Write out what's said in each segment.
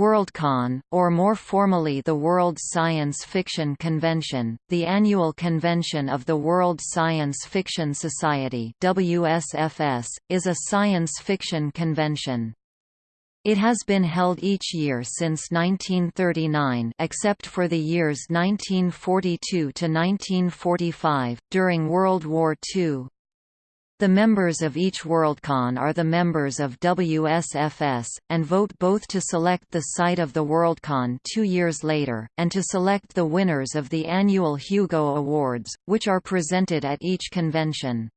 Worldcon, or more formally the World Science Fiction Convention, the annual convention of the World Science Fiction Society WSFS, is a science fiction convention. It has been held each year since 1939 except for the years 1942 to 1945, during World War II. The members of each Worldcon are the members of WSFS, and vote both to select the site of the Worldcon two years later, and to select the winners of the annual Hugo Awards, which are presented at each convention.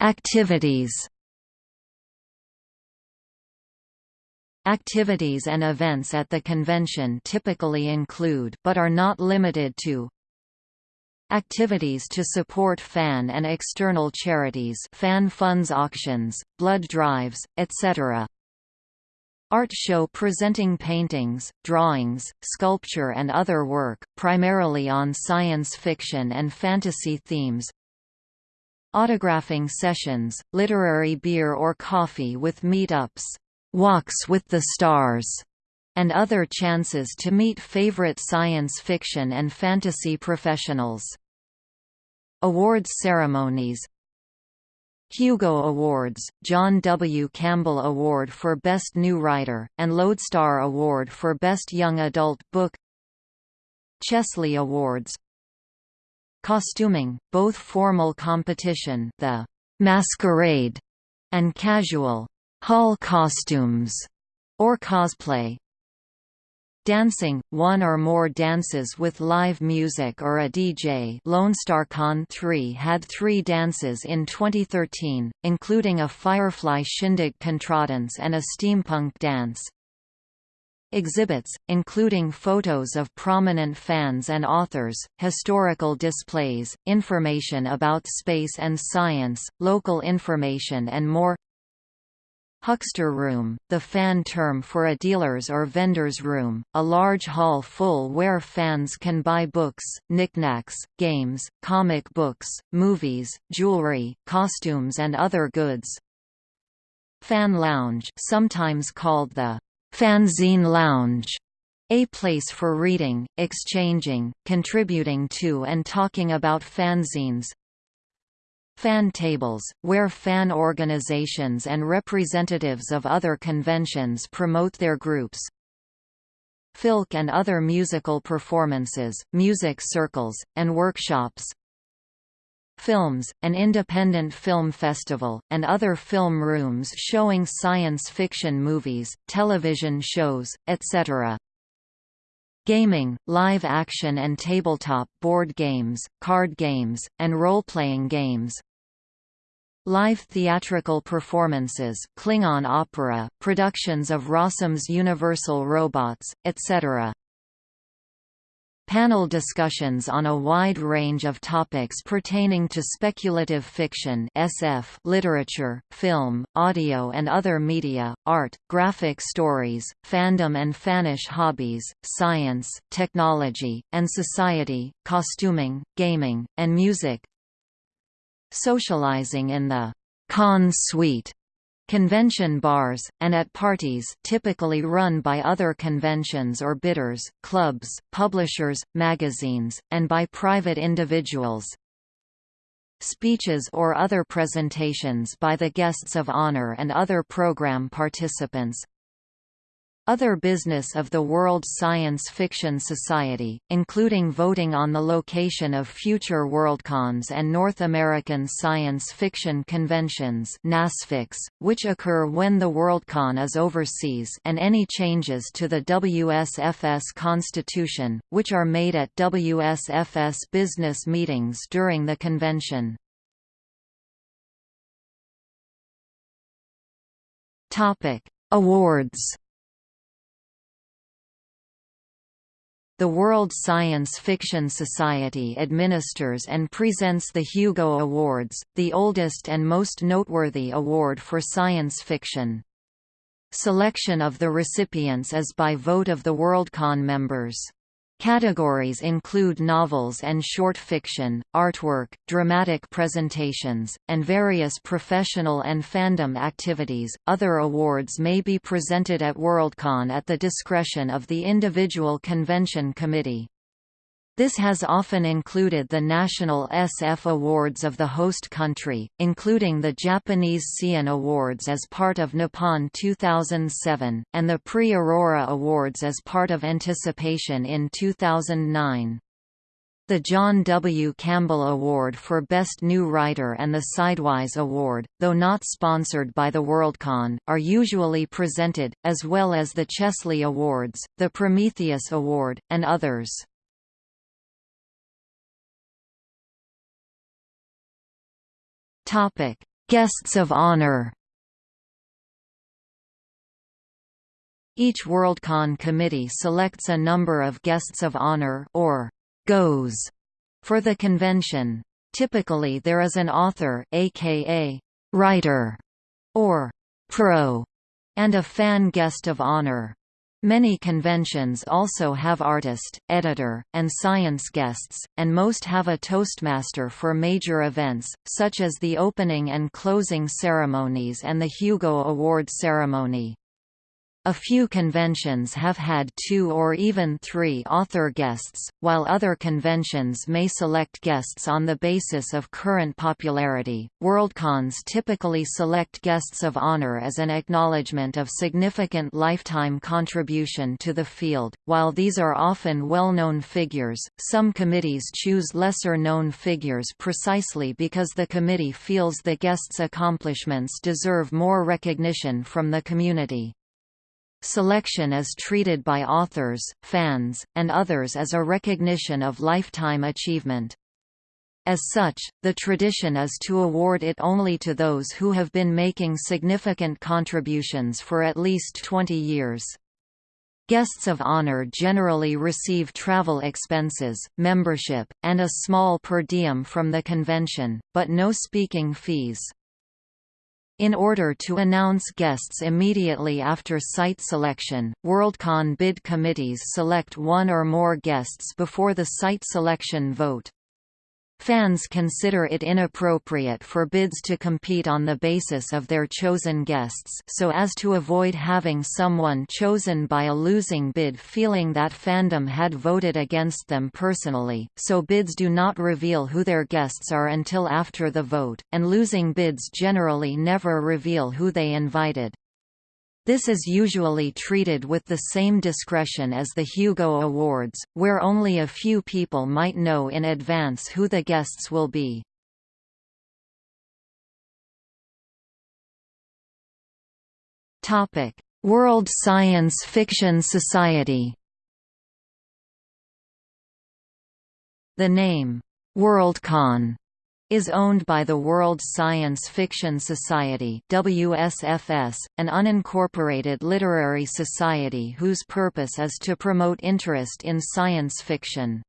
Activities Activities and events at the convention typically include but are not limited to Activities to support fan and external charities fan funds auctions, blood drives, etc. Art show presenting paintings, drawings, sculpture and other work, primarily on science fiction and fantasy themes Autographing sessions, literary beer or coffee with meetups Walks with the Stars, and other chances to meet favorite science fiction and fantasy professionals. Awards ceremonies Hugo Awards, John W. Campbell Award for Best New Writer, and Lodestar Award for Best Young Adult Book Chesley Awards Costuming, both formal competition the Masquerade and casual hall costumes, or cosplay. Dancing, one or more dances with live music or a DJ Lone Star Con 3 had three dances in 2013, including a Firefly Shindig Contredanse and a steampunk dance. Exhibits, including photos of prominent fans and authors, historical displays, information about space and science, local information and more Huckster room, the fan term for a dealer's or vendor's room, a large hall full where fans can buy books, knickknacks, games, comic books, movies, jewelry, costumes and other goods. Fan lounge sometimes called the fanzine lounge, a place for reading, exchanging, contributing to and talking about fanzines, Fan tables, where fan organizations and representatives of other conventions promote their groups. Filk and other musical performances, music circles, and workshops. Films, an independent film festival, and other film rooms showing science fiction movies, television shows, etc. Gaming, live action and tabletop board games, card games, and role-playing games, Live theatrical performances, Klingon opera, productions of Rossum's Universal Robots, etc. Panel discussions on a wide range of topics pertaining to speculative fiction SF, literature, film, audio and other media, art, graphic stories, fandom and fannish hobbies, science, technology, and society, costuming, gaming, and music, socializing in the con suite convention bars, and at parties typically run by other conventions or bidders, clubs, publishers, magazines, and by private individuals. Speeches or other presentations by the guests of honor and other program participants, other business of the World Science Fiction Society, including voting on the location of future Worldcons and North American Science Fiction Conventions which occur when the Worldcon is overseas and any changes to the WSFS constitution, which are made at WSFS business meetings during the convention. Awards The World Science Fiction Society administers and presents the Hugo Awards, the oldest and most noteworthy award for science fiction. Selection of the recipients is by vote of the Worldcon members. Categories include novels and short fiction, artwork, dramatic presentations, and various professional and fandom activities. Other awards may be presented at Worldcon at the discretion of the individual convention committee. This has often included the national SF awards of the host country, including the Japanese Seiun Awards as part of Nippon 2007, and the Prix Aurora Awards as part of Anticipation in 2009. The John W. Campbell Award for Best New Writer and the Sidewise Award, though not sponsored by the Worldcon, are usually presented, as well as the Chesley Awards, the Prometheus Award, and others. Topic: Guests of honor. Each Worldcon committee selects a number of guests of honor or GoHs for the convention. Typically there is an author aka writer or pro and a fan guest of honor. Many conventions also have artist, editor, and science guests, and most have a toastmaster for major events, such as the opening and closing ceremonies and the Hugo Award ceremony. A few conventions have had two or even three author guests, while other conventions may select guests on the basis of current popularity. Worldcons typically select guests of honor as an acknowledgement of significant lifetime contribution to the field. While these are often well known figures, some committees choose lesser known figures precisely because the committee feels the guests' accomplishments deserve more recognition from the community. Selection is treated by authors, fans, and others as a recognition of lifetime achievement. As such, the tradition is to award it only to those who have been making significant contributions for at least 20 years. Guests of honor generally receive travel expenses, membership, and a small per diem from the convention, but no speaking fees. In order to announce guests immediately after site selection, Worldcon bid committees select one or more guests before the site selection vote. Fans consider it inappropriate for bids to compete on the basis of their chosen guests so as to avoid having someone chosen by a losing bid feeling that fandom had voted against them personally, so bids do not reveal who their guests are until after the vote, and losing bids generally never reveal who they invited. This is usually treated with the same discretion as the Hugo Awards, where only a few people might know in advance who the guests will be. World Science Fiction Society The name, Worldcon, is owned by the World Science Fiction Society WSFS, an unincorporated literary society whose purpose is to promote interest in science fiction.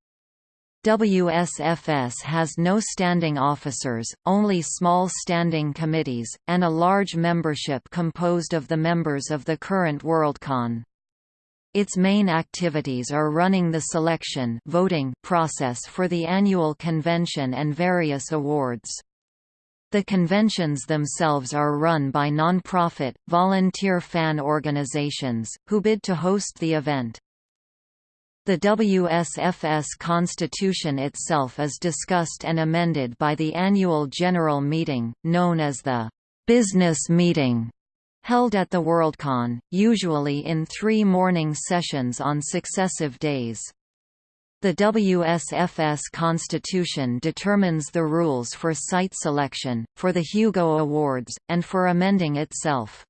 WSFS has no standing officers, only small standing committees, and a large membership composed of the members of the current Worldcon. Its main activities are running the selection voting process for the annual convention and various awards. The conventions themselves are run by non-profit, volunteer fan organizations, who bid to host the event. The WSFS constitution itself is discussed and amended by the annual general meeting, known as the «business meeting» held at the Worldcon, usually in three morning sessions on successive days. The WSFS Constitution determines the rules for site selection, for the Hugo Awards, and for amending itself.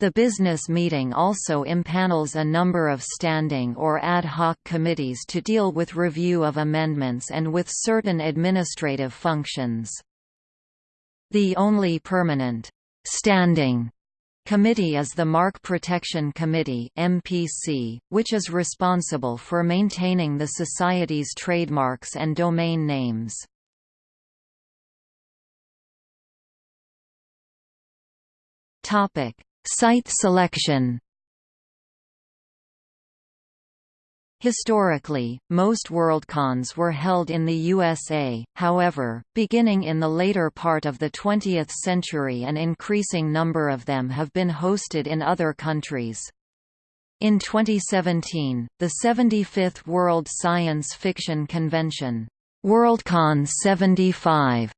The business meeting also impanels a number of standing or ad hoc committees to deal with review of amendments and with certain administrative functions. The only permanent standing Committee is the Mark Protection Committee MPC, which is responsible for maintaining the Society's trademarks and domain names. Site selection Historically, most Worldcons were held in the USA, however, beginning in the later part of the 20th century an increasing number of them have been hosted in other countries. In 2017, the 75th World Science Fiction Convention, Worldcon 75,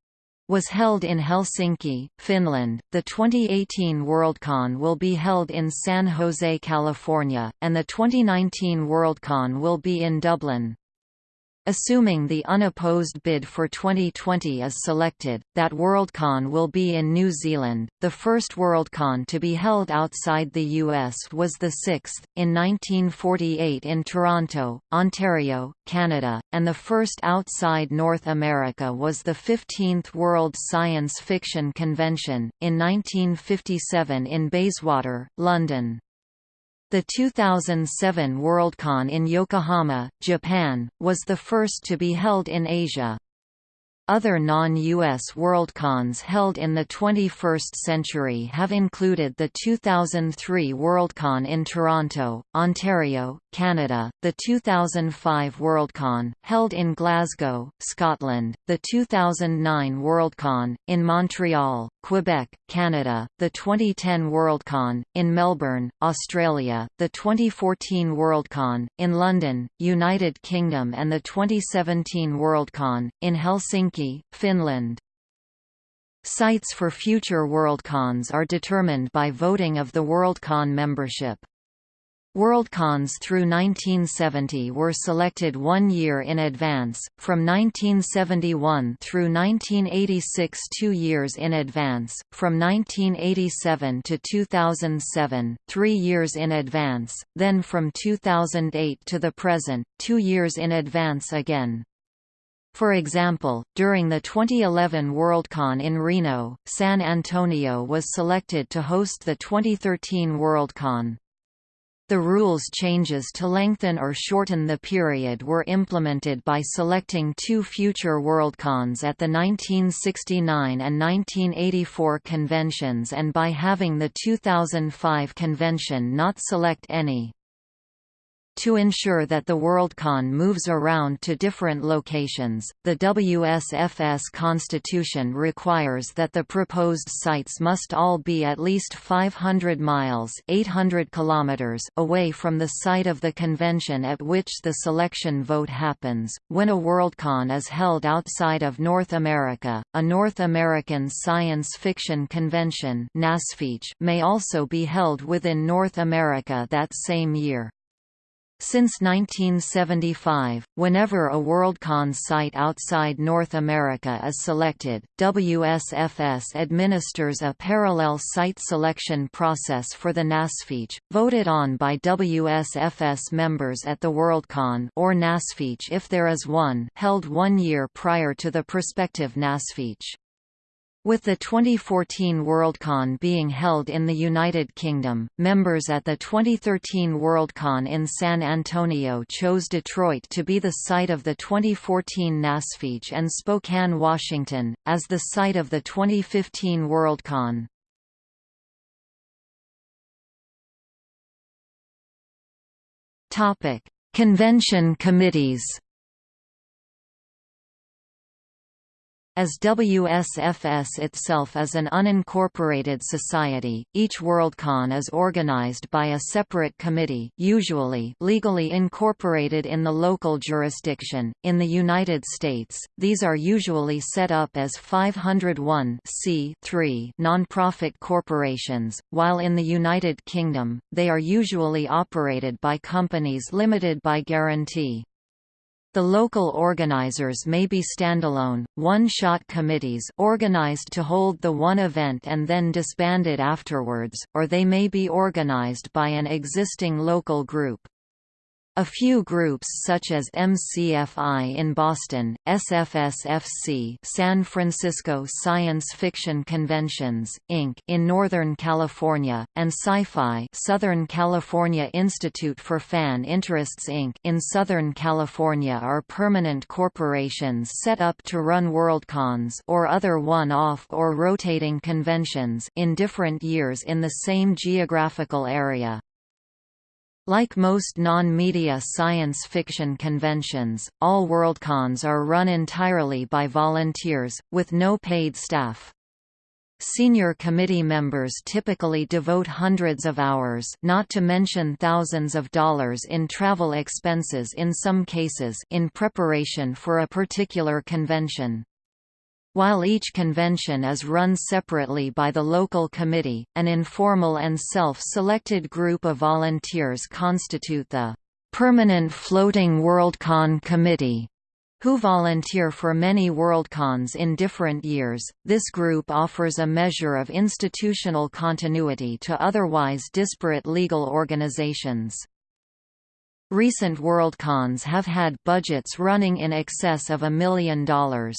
was held in Helsinki, Finland. The 2018 Worldcon will be held in San Jose, California, and the 2019 Worldcon will be in Dublin. Assuming the unopposed bid for 2020 is selected, that Worldcon will be in New Zealand. The first Worldcon to be held outside the US was the sixth, in 1948 in Toronto, Ontario, Canada, and the first outside North America was the 15th World Science Fiction Convention, in 1957 in Bayswater, London. The 2007 Worldcon in Yokohama, Japan, was the first to be held in Asia. Other non-US Worldcons held in the 21st century have included the 2003 Worldcon in Toronto, Ontario, Canada, the 2005 Worldcon, held in Glasgow, Scotland, the 2009 Worldcon, in Montreal, Quebec, Canada, the 2010 Worldcon, in Melbourne, Australia, the 2014 Worldcon, in London, United Kingdom and the 2017 Worldcon, in Helsinki, Finland. Sites for future Worldcons are determined by voting of the Worldcon membership. Worldcons through 1970 were selected one year in advance, from 1971 through 1986 two years in advance, from 1987 to 2007, three years in advance, then from 2008 to the present, two years in advance again. For example, during the 2011 Worldcon in Reno, San Antonio was selected to host the 2013 Worldcon. The rules changes to lengthen or shorten the period were implemented by selecting two future Worldcons at the 1969 and 1984 conventions and by having the 2005 convention not select any. To ensure that the Worldcon moves around to different locations, the WSFS constitution requires that the proposed sites must all be at least 500 miles 800 kilometers away from the site of the convention at which the selection vote happens. When a Worldcon is held outside of North America, a North American Science Fiction Convention may also be held within North America that same year. Since 1975, whenever a Worldcon site outside North America is selected, WSFS administers a parallel site selection process for the NASFIC, voted on by WSFS members at the Worldcon or NASFIC if there is one held one year prior to the prospective NASFIC. With the 2014 Worldcon being held in the United Kingdom, members at the 2013 Worldcon in San Antonio chose Detroit to be the site of the 2014 NASFIC and Spokane, Washington, as the site of the 2015 Worldcon. Convention committees As WSFS itself is an unincorporated society, each Worldcon is organized by a separate committee usually legally incorporated in the local jurisdiction. In the United States, these are usually set up as 501 nonprofit corporations, while in the United Kingdom, they are usually operated by companies limited by guarantee. The local organizers may be standalone, one-shot committees organized to hold the one event and then disbanded afterwards, or they may be organized by an existing local group. A few groups such as MCFI in Boston, SFSFC San Francisco Science Fiction Conventions, Inc. in Northern California, and Sci-Fi Southern California Institute for Fan Interests Inc. in Southern California are permanent corporations set up to run Worldcons or other one-off or rotating conventions in different years in the same geographical area. Like most non-media science fiction conventions, all Worldcons are run entirely by volunteers, with no paid staff. Senior committee members typically devote hundreds of hours not to mention thousands of dollars in travel expenses in some cases in preparation for a particular convention. While each convention is run separately by the local committee, an informal and self-selected group of volunteers constitute the Permanent Floating Worldcon Committee, who volunteer for many Worldcons in different years. This group offers a measure of institutional continuity to otherwise disparate legal organizations. Recent Worldcons have had budgets running in excess of a million dollars.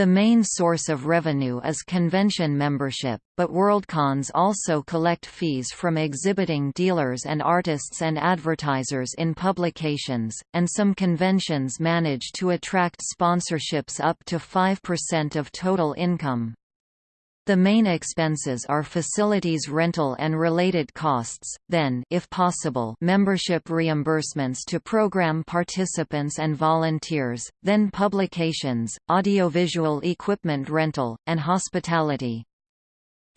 The main source of revenue is convention membership, but Worldcons also collect fees from exhibiting dealers and artists and advertisers in publications, and some conventions manage to attract sponsorships up to 5% of total income. The main expenses are facilities rental and related costs, then if possible membership reimbursements to program participants and volunteers, then publications, audiovisual equipment rental, and hospitality.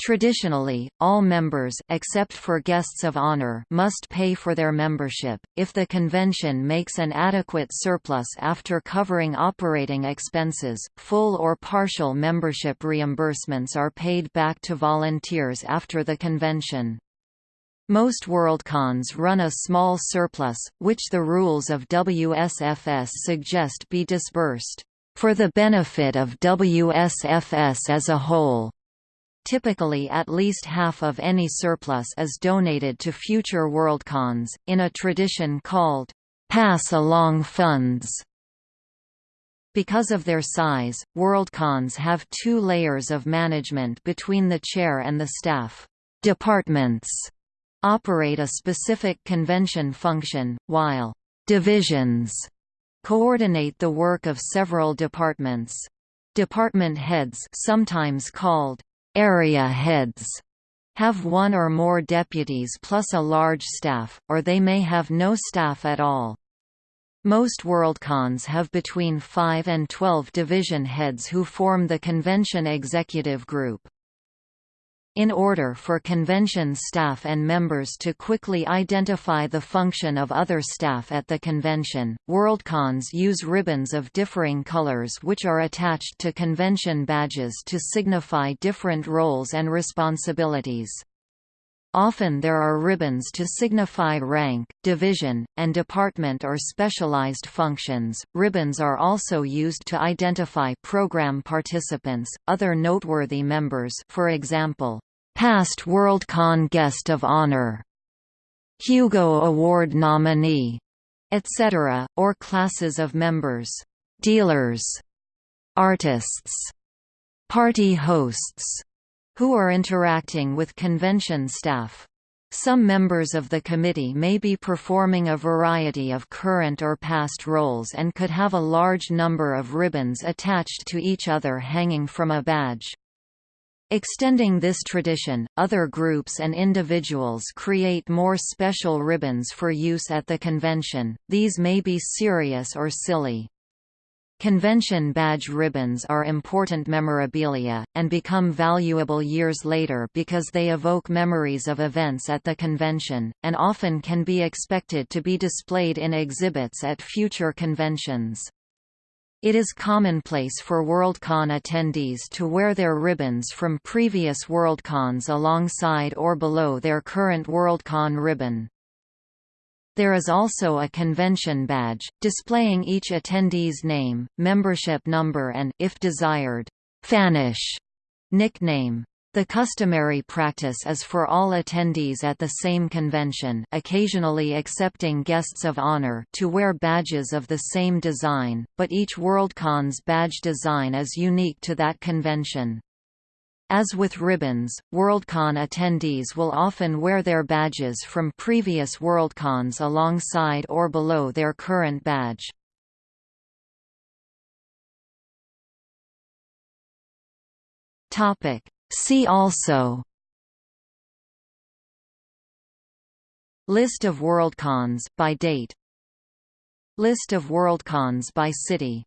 Traditionally, all members except for guests of honor must pay for their membership. If the convention makes an adequate surplus after covering operating expenses, full or partial membership reimbursements are paid back to volunteers after the convention. Most Worldcons run a small surplus, which the rules of WSFS suggest be disbursed for the benefit of WSFS as a whole. Typically at least half of any surplus is donated to future Worldcons, in a tradition called pass-along funds. Because of their size, Worldcons have two layers of management between the chair and the staff. Departments operate a specific convention function, while divisions coordinate the work of several departments. Department heads sometimes called Area heads have one or more deputies plus a large staff, or they may have no staff at all. Most Worldcons have between 5 and 12 division heads who form the convention executive group. In order for convention staff and members to quickly identify the function of other staff at the convention, Worldcons use ribbons of differing colors which are attached to convention badges to signify different roles and responsibilities. Often there are ribbons to signify rank, division, and department or specialized functions. Ribbons are also used to identify program participants, other noteworthy members, for example, past Worldcon guest of honor, Hugo Award nominee, etc., or classes of members, dealers, artists, party hosts, who are interacting with convention staff. Some members of the committee may be performing a variety of current or past roles and could have a large number of ribbons attached to each other hanging from a badge. Extending this tradition, other groups and individuals create more special ribbons for use at the convention, these may be serious or silly. Convention badge ribbons are important memorabilia, and become valuable years later because they evoke memories of events at the convention, and often can be expected to be displayed in exhibits at future conventions. It is commonplace for Worldcon attendees to wear their ribbons from previous Worldcons alongside or below their current Worldcon ribbon. There is also a convention badge, displaying each attendee's name, membership number and, if desired, fannish nickname. The customary practice is for all attendees at the same convention occasionally accepting guests of honor to wear badges of the same design, but each Worldcon's badge design is unique to that convention. As with ribbons, Worldcon attendees will often wear their badges from previous Worldcons alongside or below their current badge. Topic. See also List of Worldcons, by date List of Worldcons by city